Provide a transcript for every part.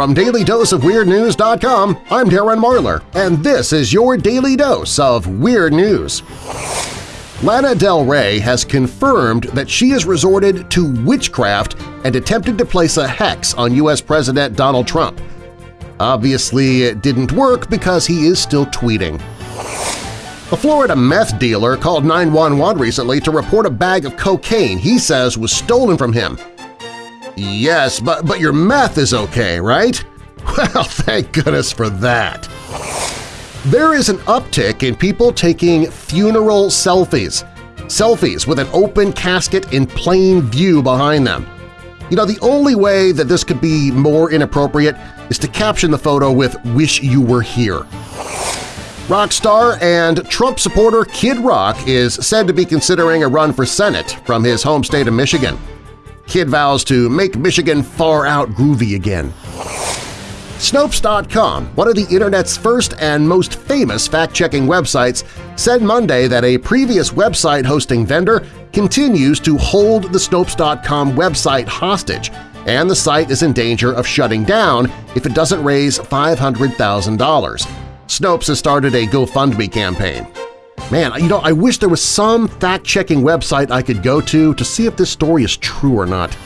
From DailyDoseOfWeirdNews.com, I'm Darren Marlar, and this is your Daily Dose of Weird News. Lana Del Rey has confirmed that she has resorted to witchcraft and attempted to place a hex on U.S. President Donald Trump. Obviously, it didn't work because he is still tweeting. A Florida meth dealer called 911 recently to report a bag of cocaine he says was stolen from him. Yes, but, but your meth is okay, right? Well, thank goodness for that. There is an uptick in people taking funeral selfies. Selfies with an open casket in plain view behind them. You know, the only way that this could be more inappropriate is to caption the photo with "Wish you were here." Rock star and Trump supporter Kid Rock is said to be considering a run for Senate from his home state of Michigan. Kid vows to make Michigan far out groovy again. Snopes.com, one of the Internet's first and most famous fact-checking websites, said Monday that a previous website hosting vendor continues to hold the Snopes.com website hostage, and the site is in danger of shutting down if it doesn't raise $500,000. Snopes has started a GoFundMe campaign. Man, you know, I wish there was some fact-checking website I could go to to see if this story is true or not.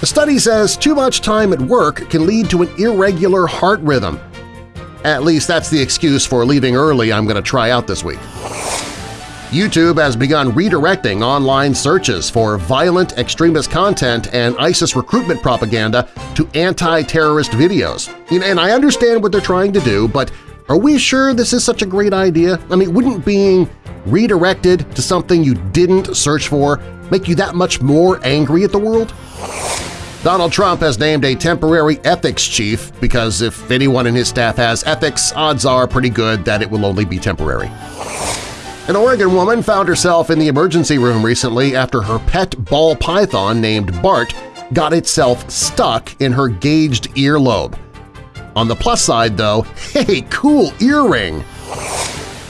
The study says too much time at work can lead to an irregular heart rhythm. At least that's the excuse for leaving early I'm going to try out this week. YouTube has begun redirecting online searches for violent extremist content and ISIS recruitment propaganda to anti-terrorist videos. And I understand what they're trying to do, but are we sure this is such a great idea? I mean, wouldn't being redirected to something you didn't search for make you that much more angry at the world? Donald Trump has named a temporary ethics chief because if anyone in his staff has ethics, odds are pretty good that it will only be temporary. An Oregon woman found herself in the emergency room recently after her pet ball python named Bart got itself stuck in her gauged earlobe. On the plus side, though, hey, cool earring!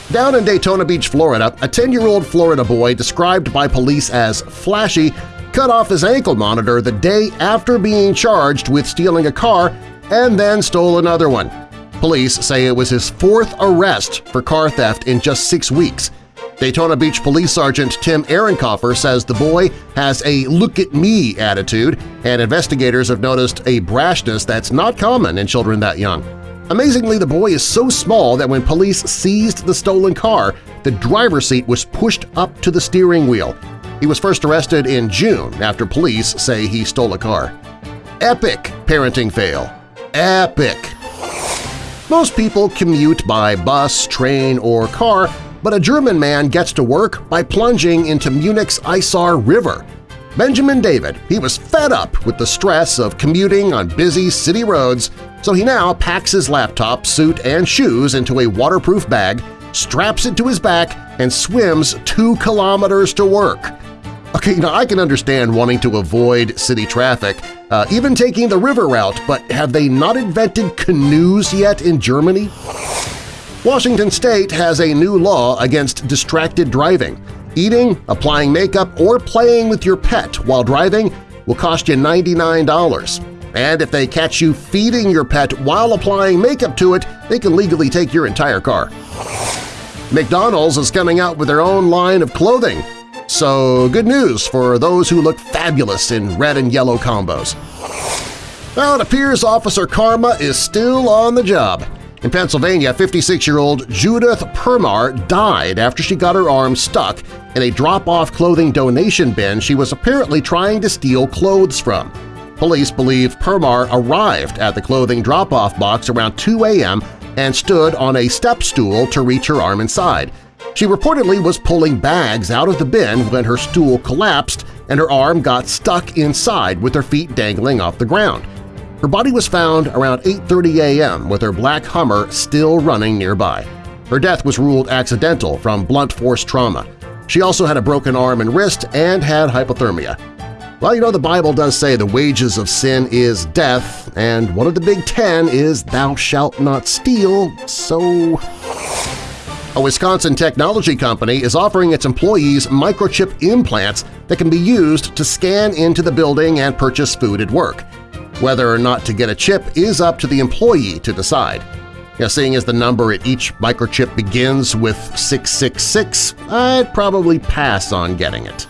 Down in Daytona Beach, Florida, a 10-year-old Florida boy described by police as flashy cut off his ankle monitor the day after being charged with stealing a car and then stole another one. Police say it was his fourth arrest for car theft in just six weeks, Daytona Beach Police Sergeant Tim Ehrenkoffer says the boy has a look-at-me attitude, and investigators have noticed a brashness that's not common in children that young. Amazingly, the boy is so small that when police seized the stolen car, the driver's seat was pushed up to the steering wheel. He was first arrested in June after police say he stole a car. Epic parenting fail. Epic! Most people commute by bus, train, or car but a German man gets to work by plunging into Munich's Isar River. Benjamin David, he was fed up with the stress of commuting on busy city roads, so he now packs his laptop, suit, and shoes into a waterproof bag, straps it to his back, and swims two kilometers to work. Okay, now I can understand wanting to avoid city traffic, uh, even taking the river route, but have they not invented canoes yet in Germany? Washington state has a new law against distracted driving. Eating, applying makeup, or playing with your pet while driving will cost you $99. And if they catch you feeding your pet while applying makeup to it, they can legally take your entire car. McDonald's is coming out with their own line of clothing. So good news for those who look fabulous in red and yellow combos. Well, it appears Officer Karma is still on the job. In Pennsylvania, 56-year-old Judith Permar died after she got her arm stuck in a drop-off clothing donation bin she was apparently trying to steal clothes from. Police believe Permar arrived at the clothing drop-off box around 2 a.m. and stood on a step stool to reach her arm inside. She reportedly was pulling bags out of the bin when her stool collapsed and her arm got stuck inside with her feet dangling off the ground. Her body was found around 8.30 a.m. with her black Hummer still running nearby. Her death was ruled accidental from blunt force trauma. She also had a broken arm and wrist and had hypothermia. Well, you know the Bible does say the wages of sin is death, and one of the big ten is thou shalt not steal, so… A Wisconsin technology company is offering its employees microchip implants that can be used to scan into the building and purchase food at work. Whether or not to get a chip is up to the employee to decide. Now, seeing as the number at each microchip begins with 666, I'd probably pass on getting it.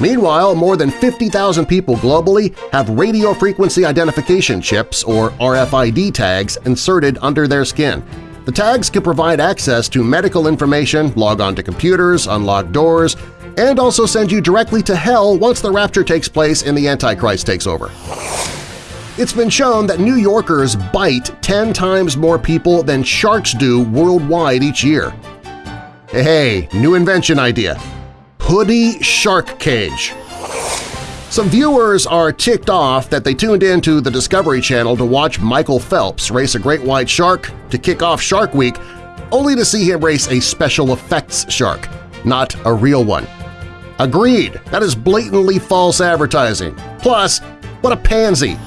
Meanwhile, more than 50,000 people globally have radio frequency identification chips or RFID tags inserted under their skin. The tags can provide access to medical information, log on to computers, unlock doors, and also send you directly to hell once the rapture takes place and the Antichrist takes over. It's been shown that New Yorkers bite 10 times more people than sharks do worldwide each year. Hey, new invention idea hoodie shark cage. Some viewers are ticked off that they tuned in to the Discovery Channel to watch Michael Phelps race a great white shark to kick off Shark Week, only to see him race a special effects shark, not a real one. Agreed, that is blatantly false advertising. Plus, what a pansy!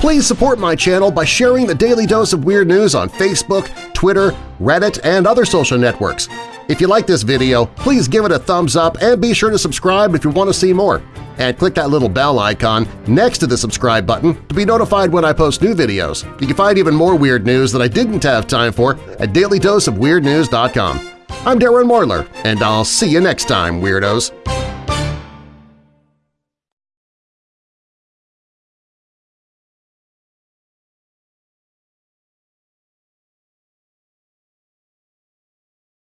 Please support my channel by sharing the Daily Dose of Weird News on Facebook, Twitter, Reddit, and other social networks. If you like this video, please give it a thumbs up and be sure to subscribe if you want to see more. And click that little bell icon next to the subscribe button to be notified when I post new videos. You can find even more weird news that I didn't have time for at dailydoseofweirdnews.com. I'm Darren Marlar, and I'll see you next time, Weirdos!